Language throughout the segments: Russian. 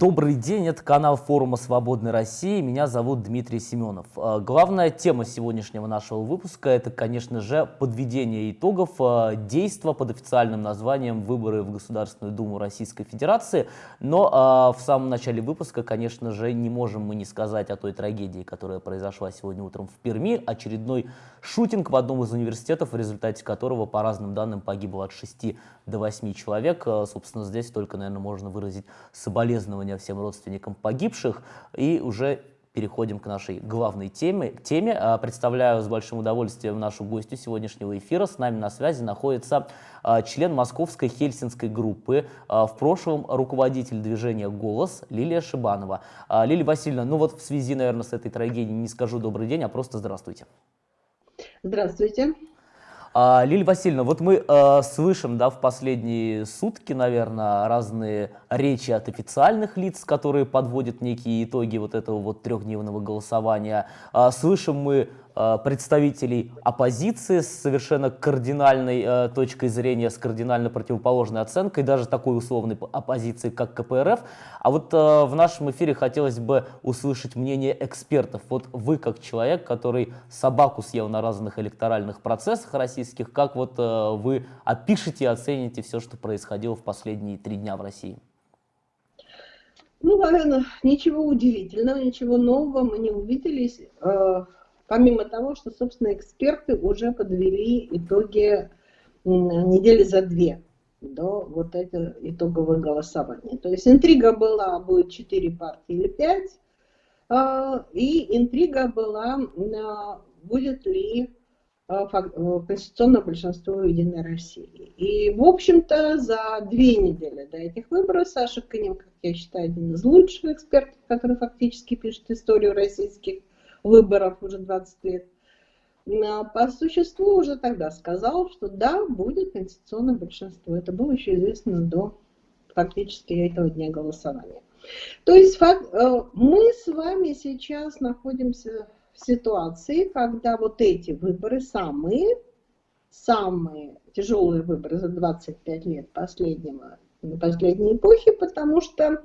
Добрый день, это канал форума «Свободной России». Меня зовут Дмитрий Семенов. А, главная тема сегодняшнего нашего выпуска – это, конечно же, подведение итогов а, действия под официальным названием «Выборы в Государственную Думу Российской Федерации». Но а, в самом начале выпуска, конечно же, не можем мы не сказать о той трагедии, которая произошла сегодня утром в Перми. Очередной шутинг в одном из университетов, в результате которого, по разным данным, погибло от 6 до 8 человек. Собственно, здесь только, наверное, можно выразить соболезнования соболезнования всем родственникам погибших. И уже переходим к нашей главной теме. теме. А, представляю с большим удовольствием нашу гостью сегодняшнего эфира. С нами на связи находится а, член московской хельсинской группы, а, в прошлом руководитель движения «Голос» Лилия Шибанова. Лилия Васильевна, ну вот в связи, наверное, с этой трагедией не скажу добрый день, а просто здравствуйте. Здравствуйте. А, Лилия Васильевна, вот мы э, слышим да, в последние сутки, наверное, разные речи от официальных лиц, которые подводят некие итоги вот этого вот трехдневного голосования. Э, слышим мы представителей оппозиции с совершенно кардинальной э, точкой зрения, с кардинально противоположной оценкой, даже такой условной оппозиции, как КПРФ. А вот э, в нашем эфире хотелось бы услышать мнение экспертов. Вот вы, как человек, который собаку съел на разных электоральных процессах российских, как вот э, вы опишете и оцените все, что происходило в последние три дня в России? Ну, наверное, ничего удивительного, ничего нового мы не увидели. Помимо того, что, собственно, эксперты уже подвели итоги недели за две до вот этого итогового голосования. То есть интрига была, будет 4 партии или 5, а, и интрига была, а, будет ли а, э, конституционное большинство Единой России. И, в общем-то, за две недели до этих выборов Саша Конем, как я считаю, один из лучших экспертов, который фактически пишет историю российских выборов уже 20 лет, по существу уже тогда сказал, что да, будет конституционное большинство. Это было еще известно до фактически этого дня голосования. То есть э, мы с вами сейчас находимся в ситуации, когда вот эти выборы самые, самые тяжелые выборы за 25 лет последнего, последней эпохи, потому что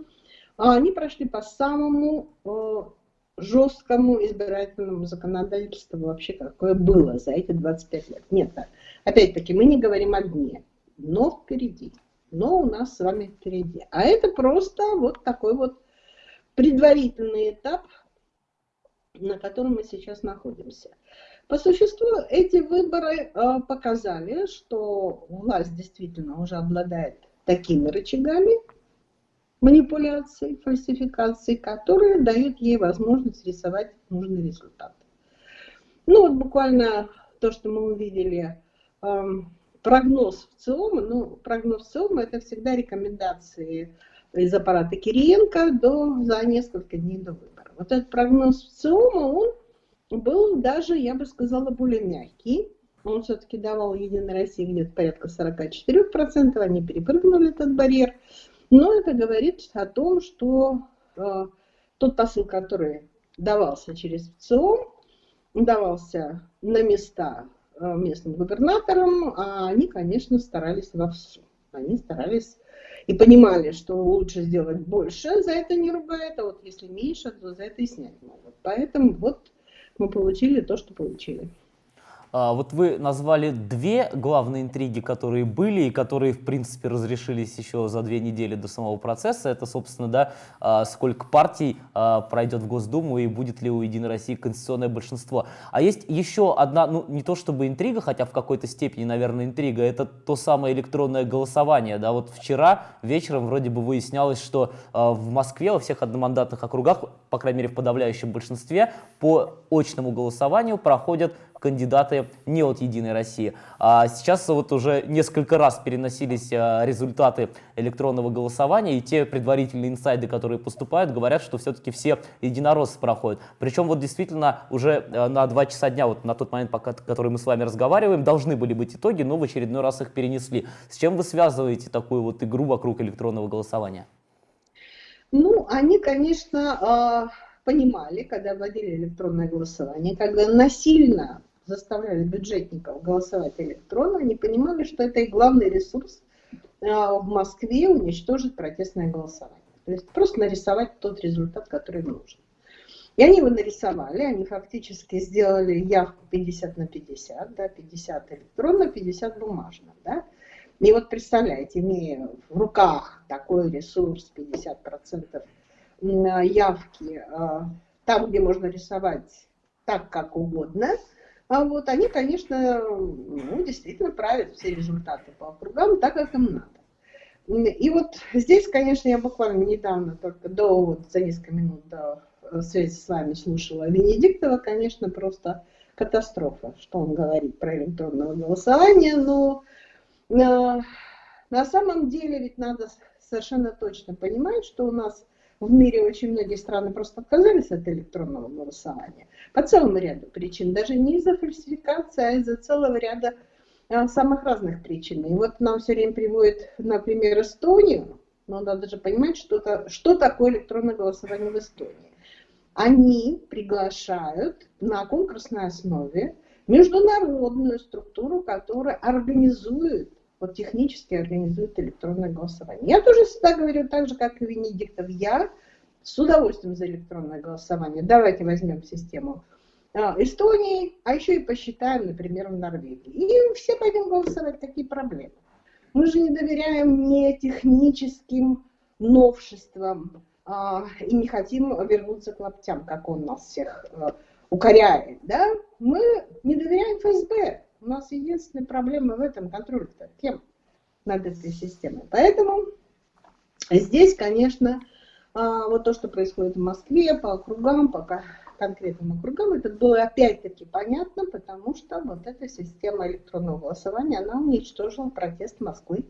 они прошли по самому э, жесткому избирательному законодательству вообще какое было за эти 25 лет. Нет, опять-таки мы не говорим о дне, но впереди. Но у нас с вами впереди. А это просто вот такой вот предварительный этап, на котором мы сейчас находимся. По существу эти выборы э, показали, что власть действительно уже обладает такими рычагами, манипуляций, фальсификаций, которые дают ей возможность рисовать нужный результат. Ну вот буквально то, что мы увидели, эм, прогноз в ЦИОМа, ну прогноз ЦИОМа это всегда рекомендации из аппарата Кириенко до, за несколько дней до выбора. Вот этот прогноз в ЦИОМа, он был даже, я бы сказала, более мягкий. Он все-таки давал Единой России где-то порядка 44%, они перепрыгнули этот барьер. Но это говорит о том, что э, тот посыл, который давался через ВЦИОМ, давался на места э, местным губернаторам, а они, конечно, старались вовсю. Они старались и понимали, что лучше сделать больше, за это не ругают, а вот если меньше, то за это и снять могут. Поэтому вот мы получили то, что получили. А, вот вы назвали две главные интриги, которые были и которые, в принципе, разрешились еще за две недели до самого процесса. Это, собственно, да, а, сколько партий а, пройдет в Госдуму и будет ли у Единой России конституционное большинство. А есть еще одна, ну, не то чтобы интрига, хотя в какой-то степени, наверное, интрига, это то самое электронное голосование. Да, вот вчера вечером вроде бы выяснялось, что в Москве во всех одномандатных округах, по крайней мере, в подавляющем большинстве, по очному голосованию проходят кандидаты не от «Единой России». А сейчас вот уже несколько раз переносились а, результаты электронного голосования, и те предварительные инсайды, которые поступают, говорят, что все-таки все единороссы проходят. Причем вот действительно уже а, на два часа дня, вот на тот момент, пока, который мы с вами разговариваем, должны были быть итоги, но в очередной раз их перенесли. С чем вы связываете такую вот игру вокруг электронного голосования? Ну, они, конечно, а, понимали, когда вводили электронное голосование, когда насильно заставляли бюджетников голосовать электронно, они понимали, что это их главный ресурс а, в Москве уничтожить протестное голосование. То есть просто нарисовать тот результат, который нужен. И они его нарисовали, они фактически сделали явку 50 на 50, да, 50 электронно, 50 бумажно. Да. И вот представляете, имея в руках такой ресурс, 50% явки, а, там, где можно рисовать так, как угодно, а вот они, конечно, ну, действительно правят все результаты по округам так, как им надо. И вот здесь, конечно, я буквально недавно, только до, вот, за несколько минут до э, связи с вами слушала Венедиктова, конечно, просто катастрофа, что он говорит про электронное голосование, но э, на самом деле ведь надо совершенно точно понимать, что у нас в мире очень многие страны просто отказались от электронного голосования по целому ряду причин, даже не из-за фальсификации, а из-за целого ряда а, самых разных причин. И вот нам все время приводит, например, Эстонию, но надо же понимать, что, -то, что такое электронное голосование в Эстонии. Они приглашают на конкурсной основе международную структуру, которая организует, вот технически организует электронное голосование. Я тоже всегда говорю так же, как и Венедиктов. Я с удовольствием за электронное голосование. Давайте возьмем систему а, Эстонии, а еще и посчитаем, например, в Норвегии. И все пойдем голосовать, такие проблемы. Мы же не доверяем не техническим новшествам а, и не хотим вернуться к лаптям, как он нас всех а, укоряет. Да? Мы не доверяем ФСБ. У нас единственная проблема в этом контроль кем над этой системой. Поэтому здесь, конечно, а, вот то, что происходит в Москве по округам, по конкретным округам, это было опять-таки понятно, потому что вот эта система электронного голосования, она уничтожила протест Москвы.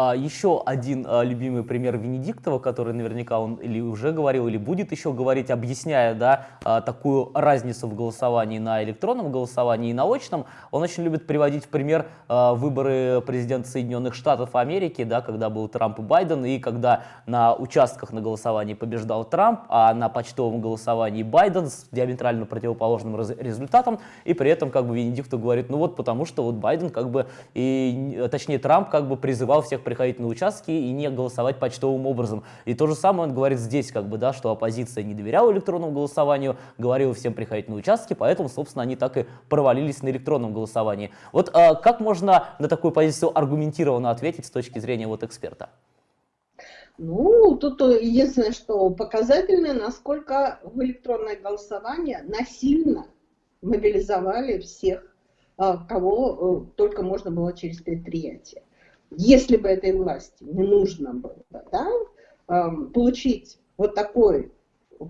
А, еще один а, любимый пример Венедиктова, который наверняка он или уже говорил, или будет еще говорить, объясняя да, а, такую разницу в голосовании на электронном голосовании и на очном. Он очень любит приводить в пример выборы президента Соединенных Штатов Америки, да, когда был Трамп и Байден, и когда на участках на голосовании побеждал Трамп, а на почтовом голосовании Байден с диаметрально противоположным результатом, и при этом как бы Венедиктов говорит, ну вот потому что вот Байден как бы, и, точнее Трамп как бы призывал всех приходить на участки и не голосовать почтовым образом. И то же самое он говорит здесь, как бы, да, что оппозиция не доверяла электронному голосованию, говорила всем приходить на участки, поэтому, собственно, они так и провалились на электронном голосовании. Вот а, как можно на такую позицию аргументированно ответить с точки зрения вот эксперта? Ну, тут единственное, что показательно, насколько в электронное голосование насильно мобилизовали всех, а, кого э, только можно было через предприятие если бы этой власти не нужно было да, получить вот такой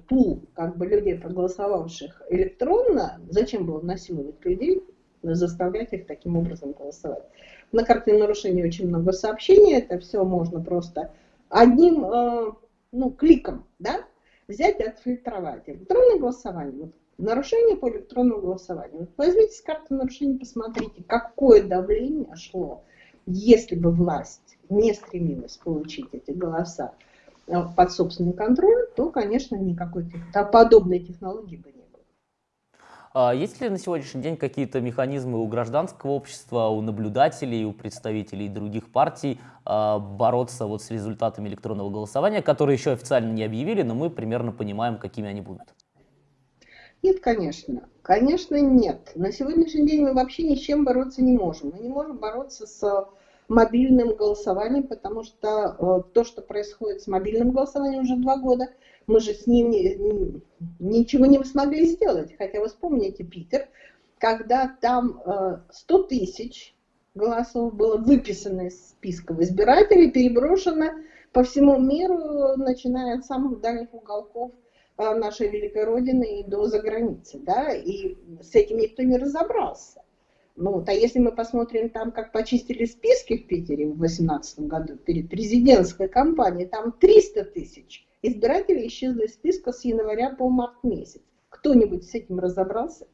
пул как бы людей, проголосовавших электронно, зачем было насиловать людей, заставлять их таким образом голосовать. На карте нарушений очень много сообщений, это все можно просто одним э, ну, кликом да, взять и отфильтровать. Электронное голосование, вот, нарушение по электронному голосованию. Вот возьмите с карты нарушений, посмотрите, какое давление шло если бы власть не стремилась получить эти голоса э, под собственный контроль, то, конечно, никакой подобной технологии бы не было. А есть ли на сегодняшний день какие-то механизмы у гражданского общества, у наблюдателей, у представителей других партий а, бороться вот с результатами электронного голосования, которые еще официально не объявили, но мы примерно понимаем, какими они будут? Нет, конечно. Конечно, нет. На сегодняшний день мы вообще ни с чем бороться не можем. Мы не можем бороться с мобильным голосованием, потому что э, то, что происходит с мобильным голосованием уже два года, мы же с ним ничего не смогли сделать. Хотя вы вспомните Питер, когда там 100 э, тысяч голосов было выписано из списков избирателей, переброшено по всему миру, начиная от самых дальних уголков нашей великой Родины и до заграницы. Да? И с этим никто не разобрался. Ну, вот, а если мы посмотрим там, как почистили списки в Питере в 2018 году перед президентской кампанией, там 300 тысяч избирателей исчезли из списка с января по март месяц. Кто-нибудь с этим разобрался?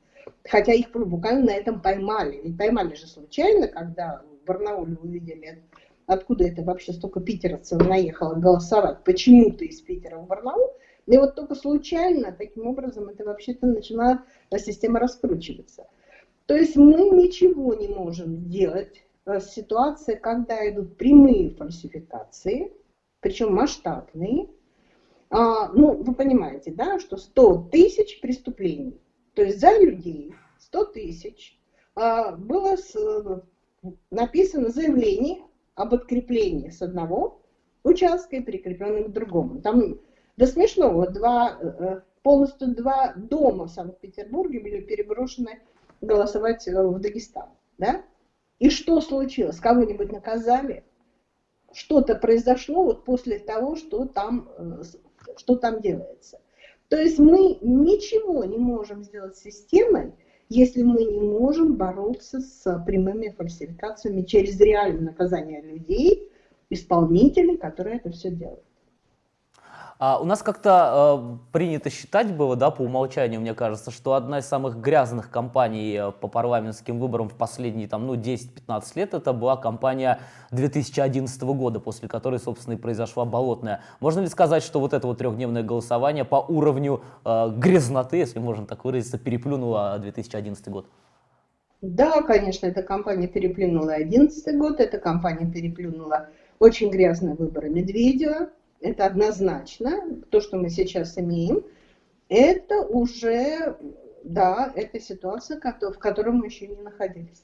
Хотя их буквально на этом поймали. Ведь поймали же случайно, когда в Барнауле увидели, откуда это вообще столько питеровцев наехало голосовать, почему-то из Питера в Барнаул. И вот только случайно, таким образом, это вообще-то начала система раскручиваться. То есть мы ничего не можем сделать в ситуации, когда идут прямые фальсификации, причем масштабные. А, ну, вы понимаете, да, что 100 тысяч преступлений, то есть за людей 100 тысяч а, было с, написано заявление об откреплении с одного участка и прикрепленным к другому. Там до смешного два, э, полностью два дома в Санкт-Петербурге были переброшены голосовать э, в Дагестан. Да? И что случилось? Кого-нибудь наказали? Что-то произошло вот после того, что там, э, что там делается. То есть мы ничего не можем сделать с системой, если мы не можем бороться с прямыми фальсификациями через реальное наказание людей, исполнителей, которые это все делают. А у нас как-то э, принято считать было, да, по умолчанию, мне кажется, что одна из самых грязных кампаний э, по парламентским выборам в последние там, ну, 10-15 лет это была кампания 2011 года, после которой, собственно, и произошла болотная. Можно ли сказать, что вот это вот трехдневное голосование по уровню э, грязноты, если можно так выразиться, переплюнуло 2011 год? Да, конечно, эта кампания переплюнула 2011 год, эта кампания переплюнула очень грязные выборы Медведева, это однозначно, то, что мы сейчас имеем, это уже, да, это ситуация, в которой мы еще не находились.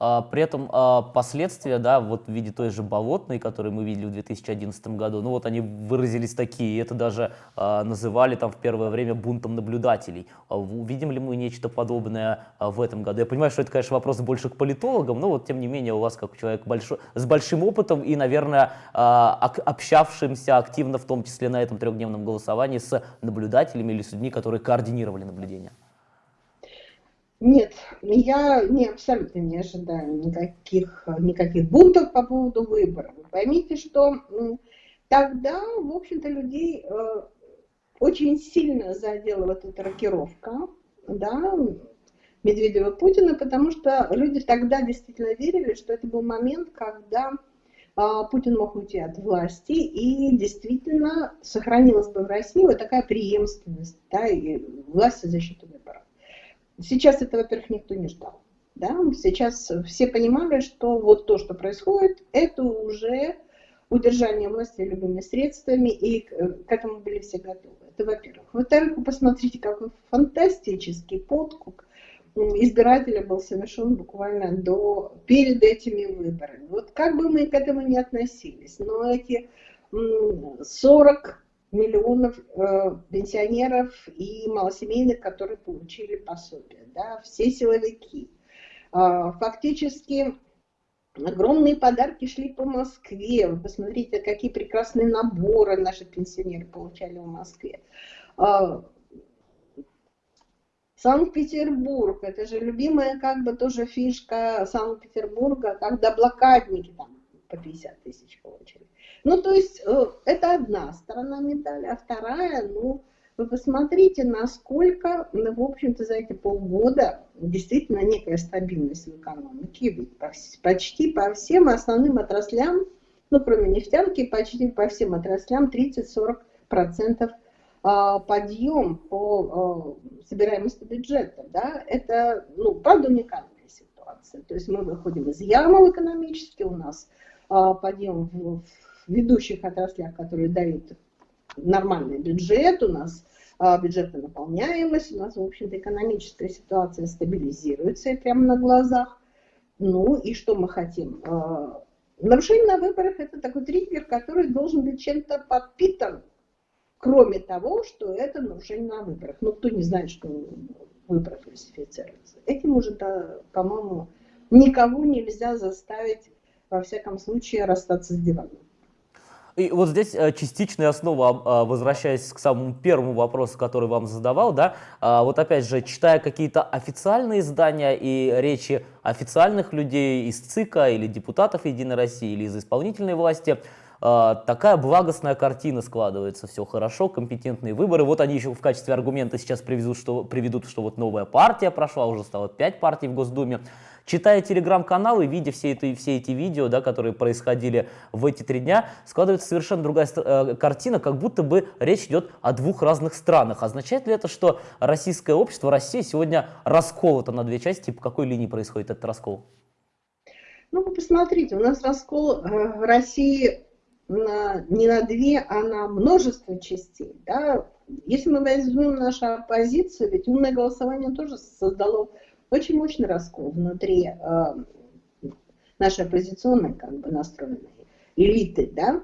А, при этом а, последствия, да, вот в виде той же болотной, которую мы видели в 2011 году, ну вот они выразились такие, это даже а, называли там в первое время бунтом наблюдателей. Увидим ли мы нечто подобное в этом году? Я понимаю, что это, конечно, вопрос больше к политологам, но вот тем не менее у вас как человек большой, с большим опытом и, наверное, общавшимся активно, в том числе на этом трехдневном голосовании, с наблюдателями или с людьми, которые координировали наблюдение. Нет, я не, абсолютно не ожидаю никаких, никаких бунтов по поводу выборов. поймите, что тогда, в общем-то, людей э, очень сильно задела вот эта рокировка, да, Медведева Путина, потому что люди тогда действительно верили, что это был момент, когда а, Путин мог уйти от власти, и действительно сохранилась бы в России вот такая преемственность, да, и власть за счет выборов. Сейчас это, во-первых, никто не ждал. Да? Сейчас все понимали, что вот то, что происходит, это уже удержание власти любыми средствами, и к этому были все готовы. Это во-первых. Во-вторых, вы посмотрите, какой фантастический подкуп избирателя был совершен буквально до, перед этими выборами. Вот как бы мы к этому не относились, но эти 40 миллионов э, пенсионеров и малосемейных, которые получили пособие, да, все силовики. Э, фактически огромные подарки шли по Москве. Вы посмотрите, какие прекрасные наборы наши пенсионеры получали в Москве. Э, Санкт-Петербург, это же любимая как бы тоже фишка Санкт-Петербурга, когда блокадники там по 50 тысяч получили. Ну, то есть э, это одна сторона медали, а вторая, ну, вы посмотрите, насколько, ну, в общем-то, за эти полгода действительно некая стабильность в экономике, почти по всем основным отраслям, ну, кроме нефтянки, почти по всем отраслям 30-40% а, подъем по а, собираемости бюджета, да, это, ну, правда, уникальная ситуация. То есть мы выходим из ямы экономически, у нас а, подъем в ведущих отраслях, которые дают нормальный бюджет, у нас а, бюджетная наполняемость, у нас, в общем-то, экономическая ситуация стабилизируется прямо на глазах. Ну и что мы хотим? А, нарушение на выборах – это такой триггер, который должен быть чем-то подпитан, кроме того, что это нарушение на выборах. Ну, кто не знает, что выборы фальсифицируются. Этим уже, по-моему, никого нельзя заставить, во всяком случае, расстаться с диваном. И вот здесь э, частичная основа, а, возвращаясь к самому первому вопросу, который вам задавал, да, а, вот опять же, читая какие-то официальные издания и речи официальных людей из ЦИКа или депутатов Единой России или из исполнительной власти, а, такая благостная картина складывается, все хорошо, компетентные выборы. Вот они еще в качестве аргумента сейчас приведут, что, приведут, что вот новая партия прошла, уже стало 5 партий в Госдуме. Читая телеграм-каналы, видя все, это, все эти видео, да, которые происходили в эти три дня, складывается совершенно другая э, картина, как будто бы речь идет о двух разных странах. Означает ли это, что российское общество, Россия сегодня расколота на две части? По какой линии происходит этот раскол? Ну, вы посмотрите, у нас раскол э, России на, не на две, а на множество частей. Да? Если мы возьмем нашу оппозицию, ведь умное голосование тоже создало очень мощный раскол внутри э, нашей оппозиционной как бы настроенной элиты, да,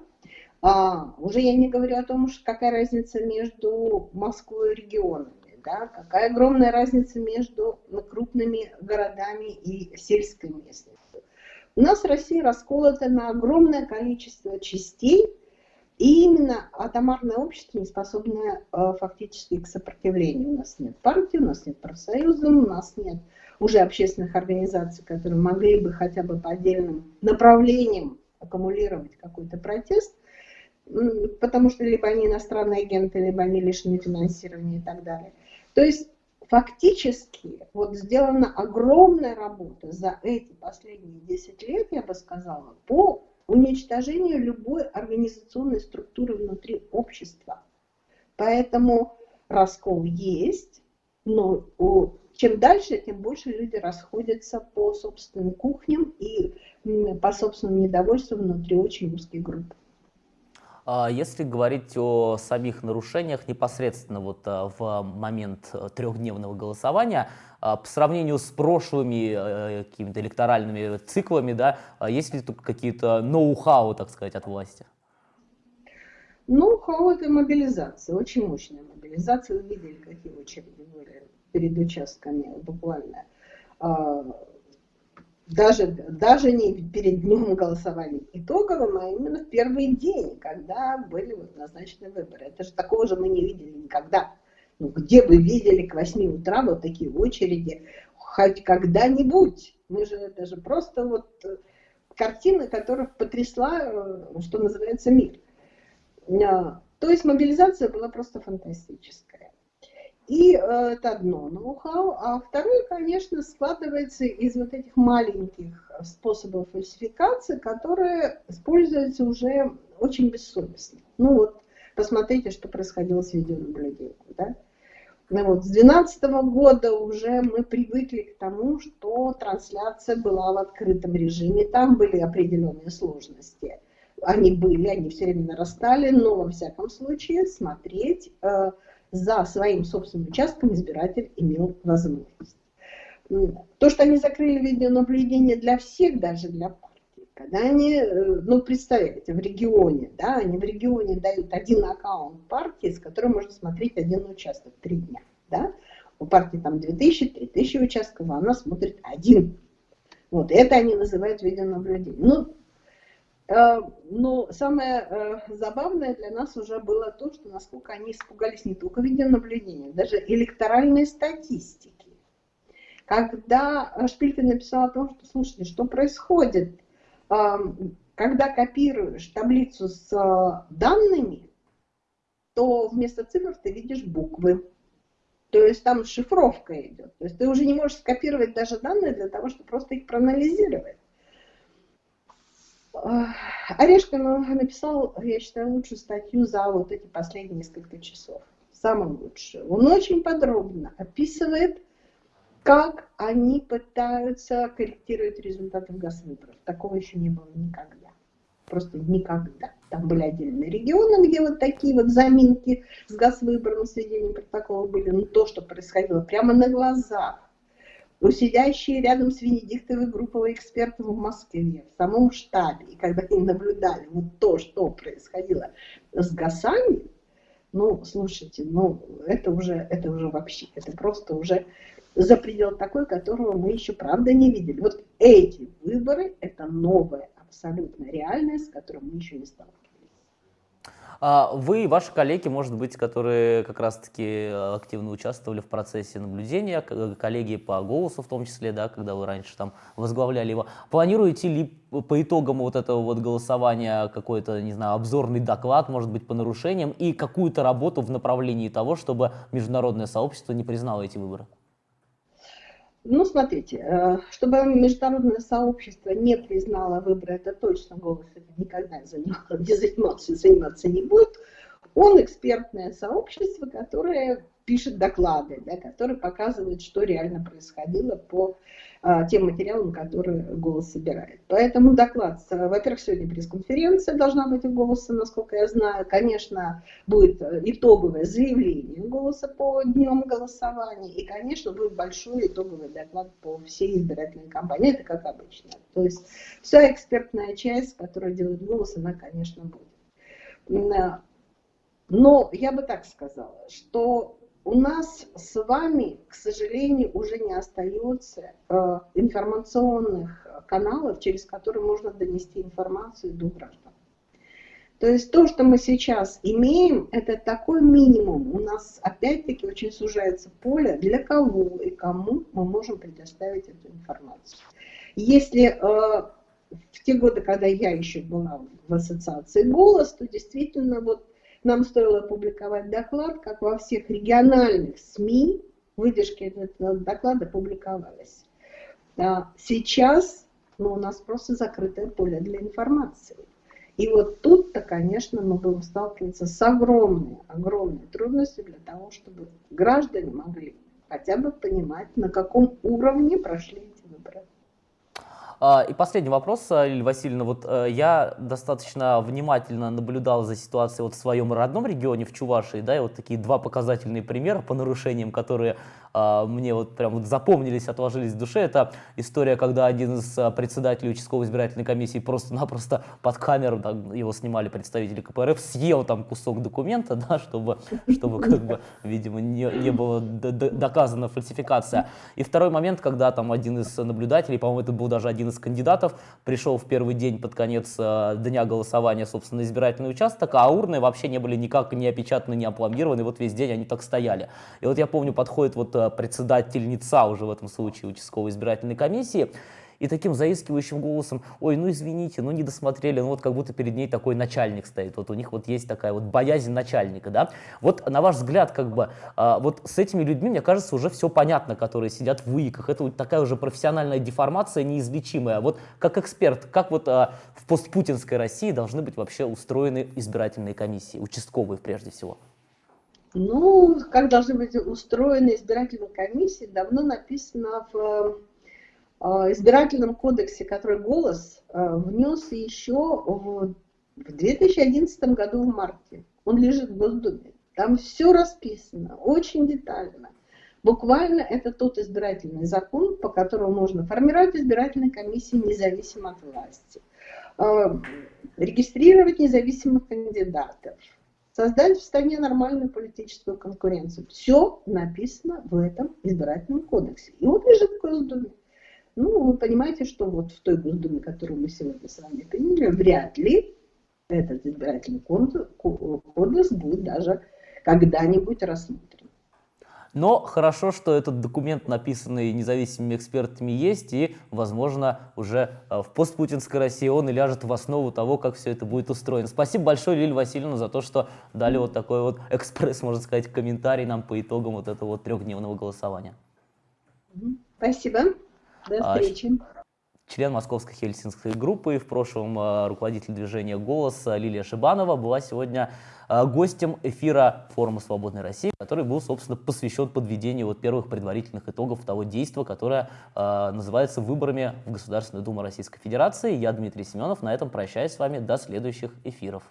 а, уже я не говорю о том, что какая разница между Москвой и регионами, да, какая огромная разница между крупными городами и сельской местностью. У нас Россия расколота на огромное количество частей, и именно атомарное общество не способное э, фактически к сопротивлению. У нас нет партии, у нас нет профсоюза, у нас нет уже общественных организаций, которые могли бы хотя бы по отдельным направлениям аккумулировать какой-то протест, потому что либо они иностранные агенты, либо они лишены финансирования и так далее. То есть фактически вот сделана огромная работа за эти последние 10 лет, я бы сказала, по уничтожению любой организационной структуры внутри общества. Поэтому раскол есть, но чем дальше, тем больше люди расходятся по собственным кухням и по собственному недовольству внутри очень узких групп. А если говорить о самих нарушениях непосредственно вот а, в момент э, трехдневного голосования, а, по сравнению с прошлыми э, какими-то электоральными циклами, да, есть ли тут какие-то ноу-хау, так сказать, от власти? Ноу-хау – это мобилизация, очень мощная мобилизация. Вы видели, какие очереди были перед участками буквально даже, даже не перед днем голосования итоговым, а именно в первый день, когда были вот назначены выборы. Это же такого же мы не видели никогда. Ну, где вы видели к 8 утра вот такие очереди хоть когда-нибудь? Мы же, это же просто вот э, картина, которая потрясла, э, что называется, мир. А, то есть мобилизация была просто фантастическая. И э, это одно ноу-хау. А второе, конечно, складывается из вот этих маленьких способов фальсификации, которые используются уже очень бессовестно. Ну вот, посмотрите, что происходило с видеонаблюдением. Да? Ну вот, с 2012 года уже мы привыкли к тому, что трансляция была в открытом режиме, там были определенные сложности. Они были, они все время нарастали, но во всяком случае смотреть... Э, за своим собственным участком избиратель имел возможность. То, что они закрыли видеонаблюдение для всех, даже для партий, когда они, э, ну, представляете, в регионе, да, они в регионе дают один аккаунт партии, с которым можно смотреть один участок три дня, да, у партии там 2000-3000 участков, а она смотрит один. Вот, это они называют видеонаблюдением. Ну, но самое э, забавное для нас уже было то, что насколько они испугались не только видеонаблюдения, даже электоральной статистики. Когда Шпилька написал о том, что, слушайте, что происходит, когда копируешь таблицу с э, данными, то вместо цифр ты видишь буквы. То есть там шифровка идет. То есть ты уже не можешь скопировать даже данные для того, чтобы просто их проанализировать. Орешкин написал, я считаю, лучшую статью за вот эти последние несколько часов. Самую лучшую. Он очень подробно описывает, как они пытаются корректировать результаты газвыборов. Такого еще не было никогда. Просто никогда. Там были отдельные регионы, где вот такие вот заминки с газвыбором, сведением протокола были. Но то, что происходило прямо на глазах, но сидящие рядом с Венедиктовой группой экспертов в Москве, в самом штабе, и когда они наблюдали вот то, что происходило с ГАСами, ну, слушайте, ну, это уже, это уже вообще, это просто уже за предел такой, которого мы еще, правда, не видели. Вот эти выборы – это новая абсолютно реальность, с которой мы еще не сталкивались. А вы и ваши коллеги, может быть, которые как раз-таки э, активно участвовали в процессе наблюдения, коллеги по голосу в том числе, да, когда вы раньше там возглавляли его, планируете ли по итогам вот этого вот голосования какой-то, не знаю, обзорный доклад, может быть, по нарушениям и какую-то работу в направлении того, чтобы международное сообщество не признало эти выборы? Ну, смотрите, э, чтобы международное сообщество не признало выборы, это точно голос это никогда не занимался, заниматься не будет. Он экспертное сообщество, которое пишет доклады, да, которые показывают, что реально происходило по тем материалам, которые голос собирает. Поэтому доклад, во-первых, сегодня пресс-конференция должна быть у голоса, насколько я знаю. Конечно, будет итоговое заявление голоса по днем голосования. И, конечно, будет большой итоговый доклад по всей избирательной кампании. Это как обычно. То есть вся экспертная часть, которая делает голос, она, конечно, будет. Но я бы так сказала, что у нас с вами, к сожалению, уже не остается э, информационных каналов, через которые можно донести информацию до граждан. То есть то, что мы сейчас имеем, это такой минимум. У нас опять-таки очень сужается поле, для кого и кому мы можем предоставить эту информацию. Если э, в те годы, когда я еще была в ассоциации «Голос», то действительно вот нам стоило опубликовать доклад, как во всех региональных СМИ выдержки этого доклада публиковались. А сейчас ну, у нас просто закрытое поле для информации. И вот тут-то, конечно, мы будем сталкиваться с огромной, огромной трудностью для того, чтобы граждане могли хотя бы понимать, на каком уровне прошли эти выборы. А, и последний вопрос, э, Лилия Васильевна. Вот э, я достаточно внимательно наблюдал за ситуацией вот в своем родном регионе, в Чувашии, да, и вот такие два показательные примера по нарушениям, которые а, мне вот прям вот запомнились, отложились в душе. Это история, когда один из а, председателей участковой избирательной комиссии просто-напросто под камеру, там, его снимали представители КПРФ, съел там кусок документа, да, чтобы, чтобы как бы, видимо, не, не было доказана фальсификация. И второй момент, когда там один из наблюдателей, по-моему, это был даже один из кандидатов, пришел в первый день под конец а, дня голосования, собственно, избирательный участок, а урны вообще не были никак не опечатаны, не опломбированы, вот весь день они так стояли. И вот я помню, подходит вот председательница уже в этом случае участковой избирательной комиссии, и таким заискивающим голосом, ой, ну извините, ну не досмотрели, ну вот как будто перед ней такой начальник стоит, вот у них вот есть такая вот боязнь начальника, да. Вот на ваш взгляд, как бы, а, вот с этими людьми, мне кажется, уже все понятно, которые сидят в ВИКах, это вот такая уже профессиональная деформация неизлечимая. Вот как эксперт, как вот а, в постпутинской России должны быть вообще устроены избирательные комиссии, участковые прежде всего? Ну, как должны быть устроены избирательные комиссии, давно написано в избирательном кодексе, который «Голос» э, внес еще в 2011 году в марте. Он лежит в Госдуме. Там все расписано, очень детально. Буквально это тот избирательный закон, по которому можно формировать избирательные комиссии независимо от власти, э, регистрировать независимых кандидатов, создать в стране нормальную политическую конкуренцию. Все написано в этом избирательном кодексе. И он лежит в Госдуме. Ну, вы понимаете, что вот в той Госдуме, которую мы сегодня с вами приняли, вряд ли этот избирательный кодекс будет даже когда-нибудь рассмотрен. Но хорошо, что этот документ, написанный независимыми экспертами, есть, и, возможно, уже э, в постпутинской России он и ляжет в основу того, как все это будет устроено. Спасибо большое, Лилия Васильевна, за то, что дали вот такой вот экспресс, можно сказать, комментарий нам по итогам вот этого вот трехдневного голосования. Спасибо. До а, встречи. Член Московской хельсинской группы, в прошлом э, руководитель движения «Голос» Лилия Шибанова была сегодня э, гостем эфира форума «Свободной России», который был, собственно, посвящен подведению вот первых предварительных итогов того действия, которое э, называется выборами в Государственную Думу Российской Федерации. Я Дмитрий Семенов. На этом прощаюсь с вами до следующих эфиров.